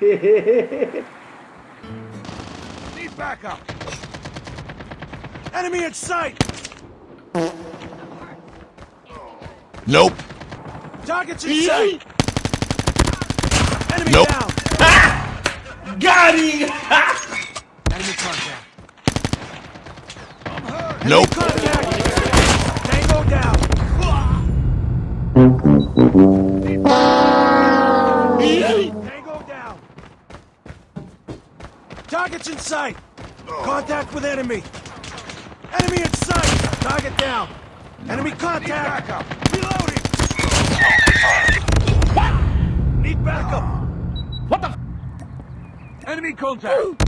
Need backup. Enemy in sight. Nope. Targets in sight. Enemy Nope. down. Ah! Got him! Enemy contact. I'm hurt. Nope. Enemy Contact. Tango down. Tango down. Targets in sight. Contact with enemy. Enemy in sight. Target down. Enemy contact. Reloading. Need backup. What the? Enemy contact.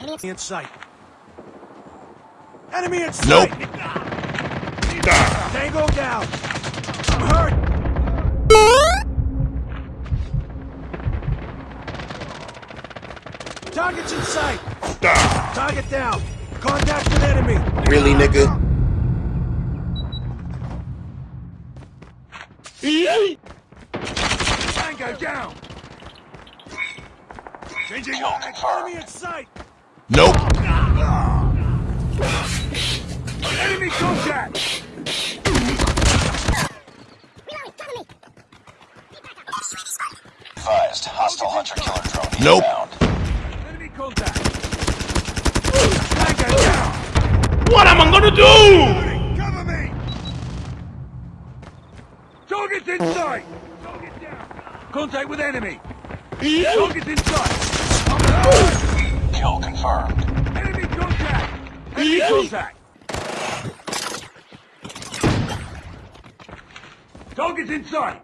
Enemy in sight. Enemy in sight. Nope. Tango down. I'm hurt. Targets in sight. Target down. Contact with enemy. Really, nigga? Tango down. Changing Enemy in sight. Nope. Advised, hostile hunter-killer drone Nope. inbound. Enemy contact. Tango down. What am I gonna do? Cover me. Targets in sight. Target down. Contact with enemy. Targets in sight. Kill confirmed. Enemy contact. Enemy contact. Targets in sight.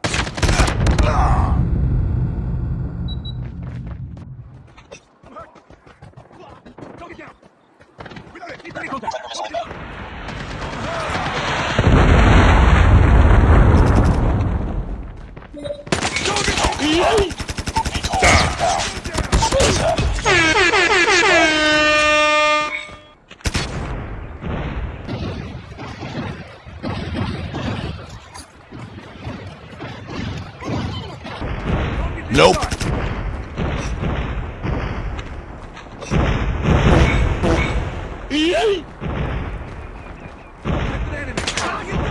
Nope.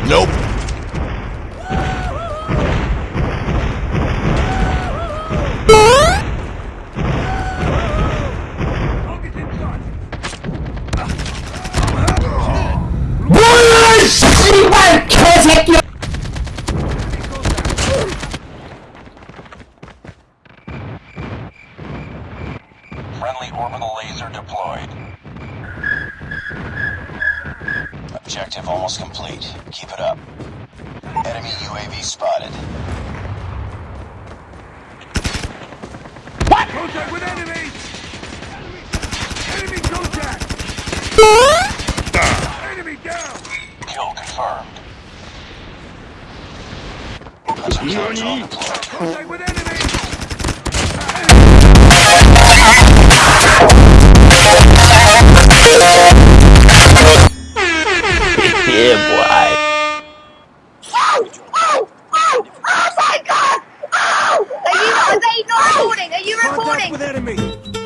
Nope. Orbital laser deployed. Objective almost complete. Keep it up. Enemy UAV spotted. What? Contact with enemy! Enemy contact! Enemy down! Kill confirmed. Hunter-killer drone deployed. Contact with enemy! With enemy!